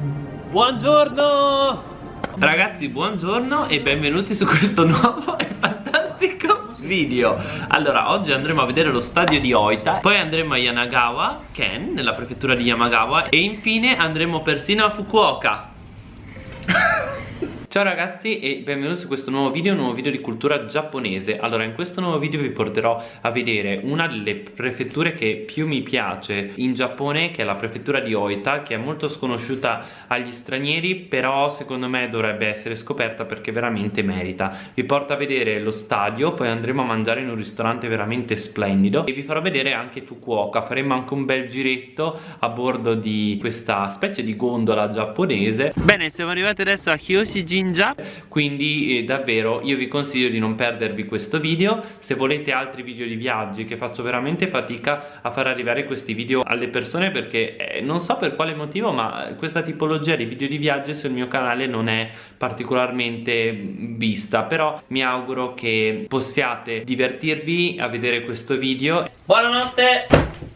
Buongiorno! Ragazzi, buongiorno e benvenuti su questo nuovo e fantastico video Allora, oggi andremo a vedere lo stadio di Oita Poi andremo a Yanagawa, Ken, nella prefettura di Yamagawa E infine andremo persino a Fukuoka Ciao ragazzi e benvenuti su questo nuovo video, un nuovo video di cultura giapponese. Allora in questo nuovo video vi porterò a vedere una delle prefetture che più mi piace in Giappone Che è la prefettura di Oita che è molto sconosciuta agli stranieri Però secondo me dovrebbe essere scoperta perché veramente merita. Vi porto a vedere lo stadio, poi andremo a mangiare in un ristorante veramente splendido E vi farò vedere anche Fukuoka, faremo anche un bel giretto a bordo di questa specie di gondola giapponese. Bene, siamo arrivati adesso a Hyoshiji Ninja. Quindi eh, davvero io vi consiglio di non perdervi questo video. Se volete altri video di viaggi che faccio veramente fatica a far arrivare questi video alle persone perché eh, non so per quale motivo ma questa tipologia di video di viaggi sul mio canale non è particolarmente vista. Però mi auguro che possiate divertirvi a vedere questo video. Buonanotte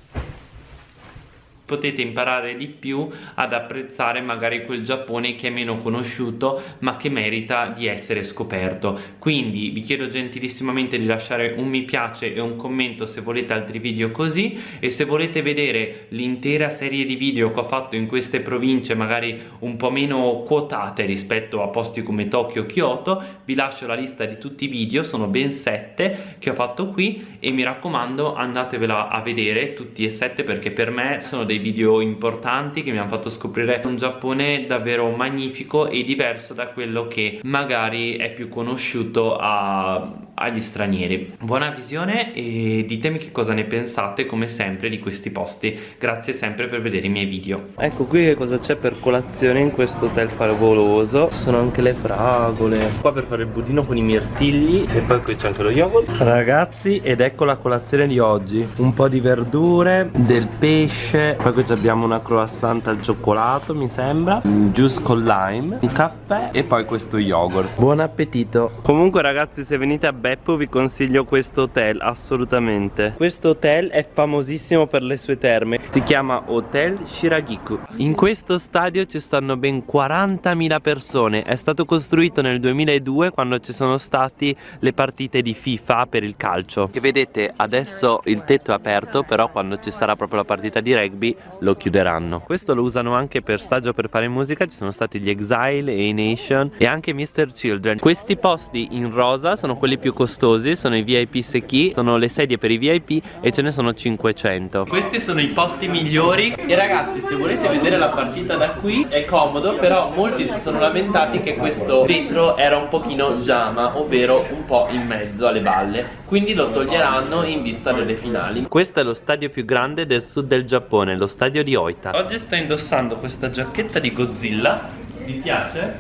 potete imparare di più ad apprezzare magari quel Giappone che è meno conosciuto ma che merita di essere scoperto. Quindi vi chiedo gentilissimamente di lasciare un mi piace e un commento se volete altri video così. E se volete vedere l'intera serie di video che ho fatto in queste province magari un po' meno quotate rispetto a posti come Tokyo Kyoto vi lascio la lista di tutti i video sono ben sette che ho fatto qui. E mi raccomando andatevela a vedere tutti e sette perché per me sono dei dei video importanti che mi hanno fatto scoprire un Giappone davvero magnifico e diverso da quello che magari è più conosciuto a, agli stranieri. Buona visione e ditemi che cosa ne pensate come sempre di questi posti. Grazie sempre per vedere i miei video. Ecco qui che cosa c'è per colazione in questo hotel favoloso? Ci sono anche le fragole. Qua per fare il budino con i mirtilli e poi qui c'è anche lo yogurt. Ragazzi ed ecco la colazione di oggi. Un po' di verdure del pesce poi qui abbiamo una croissant al cioccolato mi sembra un juice con lime un caffè e poi questo yogurt. Buon appetito. Comunque ragazzi se venite a Beppo vi consiglio questo hotel assolutamente. Questo hotel è famosissimo per le sue terme. Si chiama Hotel Shiragiku. In questo stadio ci stanno ben 40.000 persone. È stato costruito nel 2002 quando ci sono stati le partite di FIFA per il calcio. E vedete adesso il tetto è aperto però quando ci sarà proprio la partita di rugby lo chiuderanno. Questo lo usano anche per stagio per fare musica. Ci sono stati gli Exile e i Nation e anche Mr. Children. Questi posti in rosa sono quelli più costosi sono i VIP secchi sono le sedie per i VIP e ce ne sono 500 questi sono i posti migliori. E ragazzi se volete vedere la partita da qui è comodo però molti si sono lamentati che questo vetro era un pochino giama ovvero un po' in mezzo alle balle. Quindi lo toglieranno in vista delle finali. Questo è lo stadio più grande del sud del Giappone lo stadio di Oita. Oggi sto indossando questa giacchetta di Godzilla vi piace?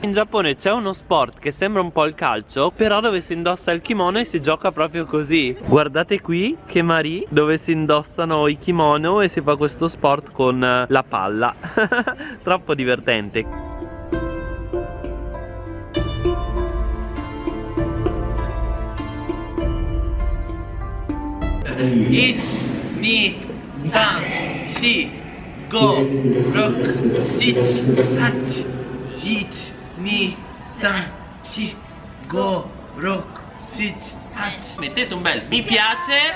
In Giappone c'è uno sport che sembra un po' il calcio Però dove si indossa il kimono e si gioca proprio così. Guardate qui che Marie dove si indossano i kimono e si fa questo sport con eh, la palla. Troppo divertente. Ich, ni, san, shi 5 6 7 8 1 2 3 4 5 6 7 8 mettete un bel mi piace.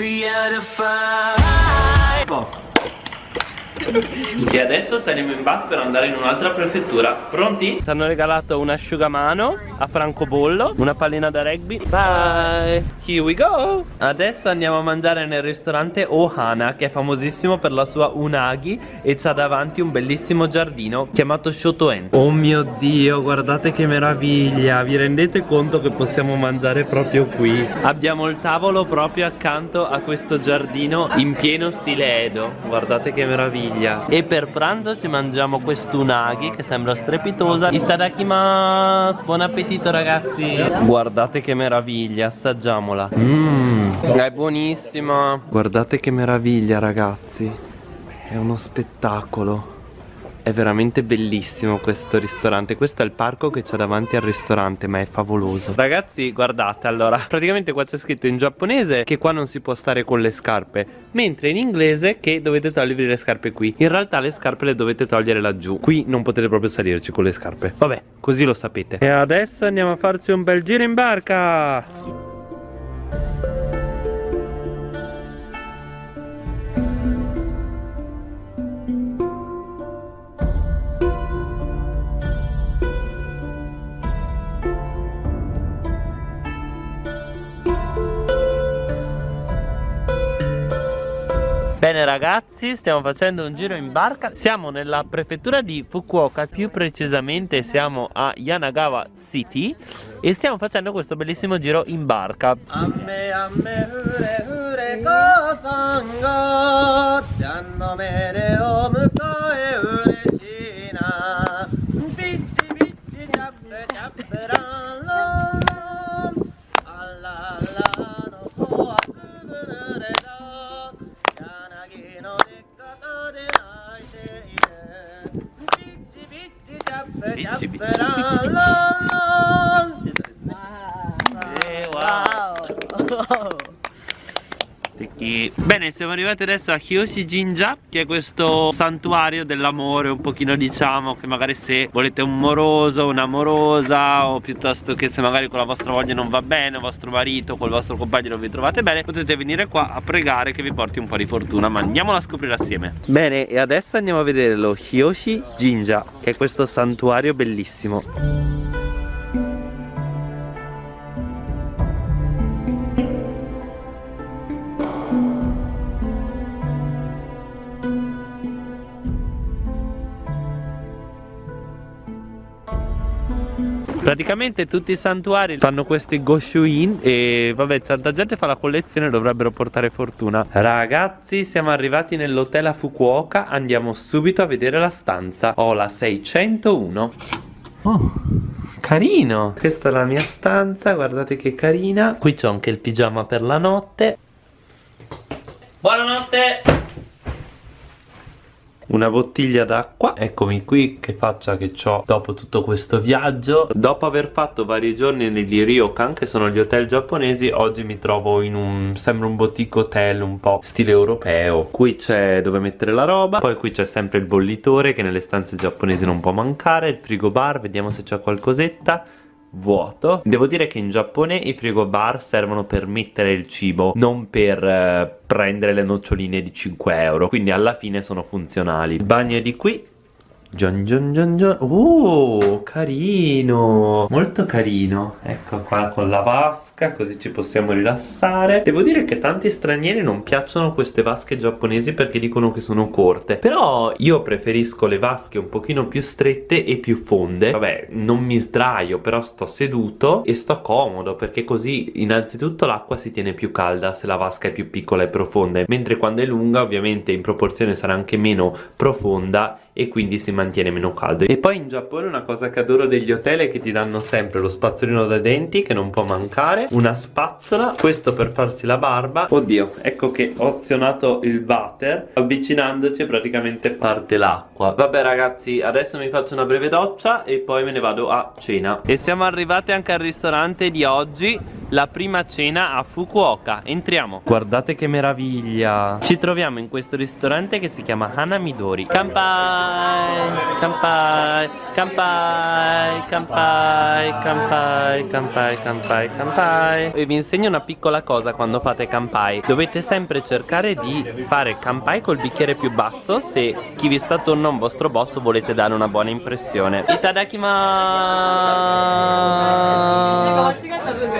E adesso saremo in bus per andare in un'altra prefettura. Pronti? Ci hanno regalato un asciugamano a francobollo Una pallina da rugby. Bye. Here we go. Adesso andiamo a mangiare nel ristorante Ohana Che è famosissimo per la sua unagi E c'ha davanti un bellissimo giardino Chiamato Shotoen. Oh mio dio guardate che meraviglia. Vi rendete conto che possiamo mangiare proprio qui? Abbiamo il tavolo proprio accanto a questo giardino In pieno stile Edo. Guardate che meraviglia. E per pranzo ci mangiamo quest'unagi che sembra strepitosa. Itadakimasu Buon appetito ragazzi. Guardate che meraviglia, assaggiamola. Mmm, è buonissima. Guardate che meraviglia ragazzi. È uno spettacolo è veramente bellissimo questo ristorante. Questo è il parco che c'è davanti al ristorante Ma è favoloso. Ragazzi guardate allora. Praticamente qua c'è scritto in giapponese Che qua non si può stare con le scarpe Mentre in inglese che dovete togliervi le scarpe qui. In realtà le scarpe le dovete togliere laggiù. Qui non potete proprio salirci con le scarpe. Vabbè così lo sapete. E adesso andiamo a farci un bel giro in barca Bene ragazzi, stiamo facendo un giro in barca. Siamo nella prefettura di Fukuoka Più precisamente siamo a Yanagawa City E stiamo facendo questo bellissimo giro in barca. Amme amme hure hure It's a bit, Bene, siamo arrivati adesso a Hyoshi Jinja Che è questo santuario dell'amore Un pochino diciamo che magari se volete un moroso, un'amorosa O piuttosto che se magari con la vostra voglia non va bene Il vostro marito, col vostro compagno non vi trovate bene Potete venire qua a pregare che vi porti un po' di fortuna Ma andiamolo a scoprire assieme. Bene, e adesso andiamo a vedere lo Hyoshi Jinja Che è questo santuario bellissimo Praticamente tutti i santuari fanno questi Goshuin e vabbè tanta gente fa la collezione dovrebbero portare fortuna. Ragazzi siamo arrivati nell'hotel a Fukuoka Andiamo subito a vedere la stanza. Ho la 601 Oh carino! Questa è la mia stanza guardate che carina. Qui c'ho anche il pigiama per la notte. Buonanotte una bottiglia d'acqua. Eccomi qui che faccia che ho dopo tutto questo viaggio. Dopo aver fatto vari giorni negli ryokan che sono gli hotel giapponesi oggi mi trovo in un sembra un boutique hotel un po' stile europeo. Qui c'è dove mettere la roba poi qui c'è sempre il bollitore che nelle stanze giapponesi non può mancare il frigo bar vediamo se c'è qualcosetta vuoto. Devo dire che in Giappone i frigobar servono per mettere il cibo Non per eh, prendere le noccioline di 5 euro. Quindi alla fine sono funzionali. Bagno di qui Gian gian gian gian Oh carino. Molto carino. Ecco qua con la vasca Così ci possiamo rilassare. Devo dire che tanti stranieri non piacciono queste vasche giapponesi Perché dicono che sono corte. Però io preferisco le vasche un pochino più strette e più fonde. Vabbè non mi sdraio Però sto seduto e sto comodo Perché così innanzitutto l'acqua si tiene più calda Se la vasca è più piccola e profonda. Mentre quando è lunga ovviamente in proporzione sarà anche meno profonda e quindi si mantiene meno caldo. E poi in Giappone una cosa che adoro degli hotel è che ti danno sempre lo spazzolino da denti che non può mancare una spazzola questo per farsi la barba. Oddio ecco che ho azionato il water avvicinandoci praticamente parte l'acqua. Vabbè ragazzi adesso mi faccio una breve doccia e poi me ne vado a cena. E siamo arrivati anche al ristorante di oggi la prima cena a Fukuoka. Entriamo. Guardate che meraviglia. Ci troviamo in questo ristorante che si chiama Hanamidori Kampai Kampai Kampai Kampai Kampai Kampai Kampai Kampai. E vi insegno una piccola cosa quando fate kampai. Dovete sempre cercare di fare kampai col bicchiere più basso. Se chi vi sta attorno a un vostro boss volete dare una buona impressione. Itadakimasu!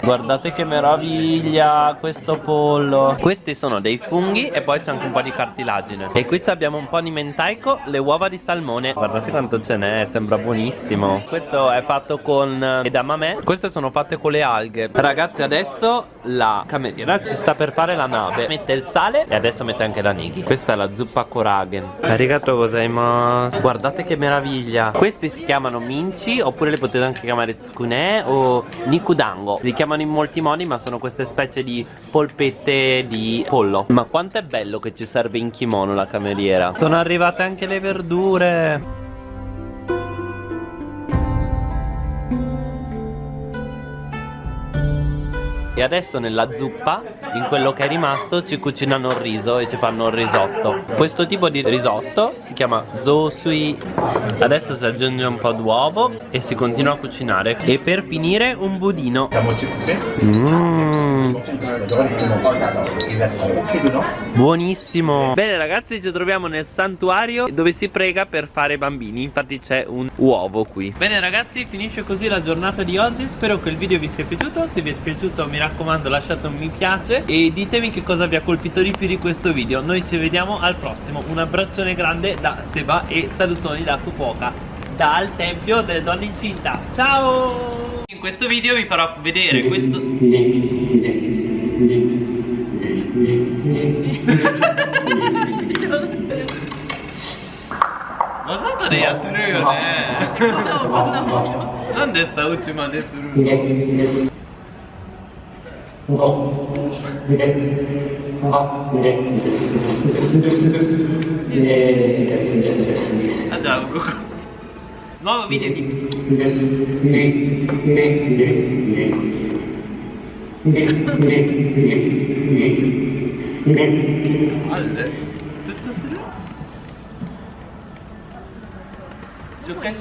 Guardate che meraviglia questo pollo. Questi sono dei funghi e poi c'è anche un po' di cartilagine. E qui abbiamo un po' di mentaico, le uova di salmone. Guardate quanto ce n'è, sembra buonissimo. Questo è fatto con edamame Queste sono fatte con le alghe. Ragazzi adesso la cameriera ci sta per fare la nave. Mette il sale e adesso mette anche la nighi. Questa è la zuppa koragen. Arigato gozaimasu. Guardate che meraviglia. Questi si chiamano minci oppure le potete anche chiamare tsukune o nikudango. Li chiamano in molti modi ma sono queste specie di polpette di pollo. Ma quanto è bello che ci serve in kimono la cameriera? Sono arrivate anche le verdure E adesso nella zuppa, in quello che è rimasto, ci cucinano il riso e ci fanno il risotto. Questo tipo di risotto si chiama zosui. Adesso si aggiunge un po' d'uovo e si continua a cucinare. E per finire un budino. Mmm. Buonissimo. Bene ragazzi, ci troviamo nel santuario dove si prega per fare bambini. Infatti c'è un uovo qui. Bene ragazzi, finisce così la giornata di oggi. Spero che il video vi sia piaciuto. Se vi è piaciuto mi raccomando lasciate un mi piace e ditemi che cosa vi ha colpito di più di questo video noi ci vediamo al prossimo un abbraccione grande da Seba e salutoni da Fukuoka dal tempio delle donne incinta ciao in questo video vi farò vedere questo Masa da ne yatırıyor ne?なんでしたうちまでするあ、じゃあ、こ Vamos, mire, mire. あるねずっとする初回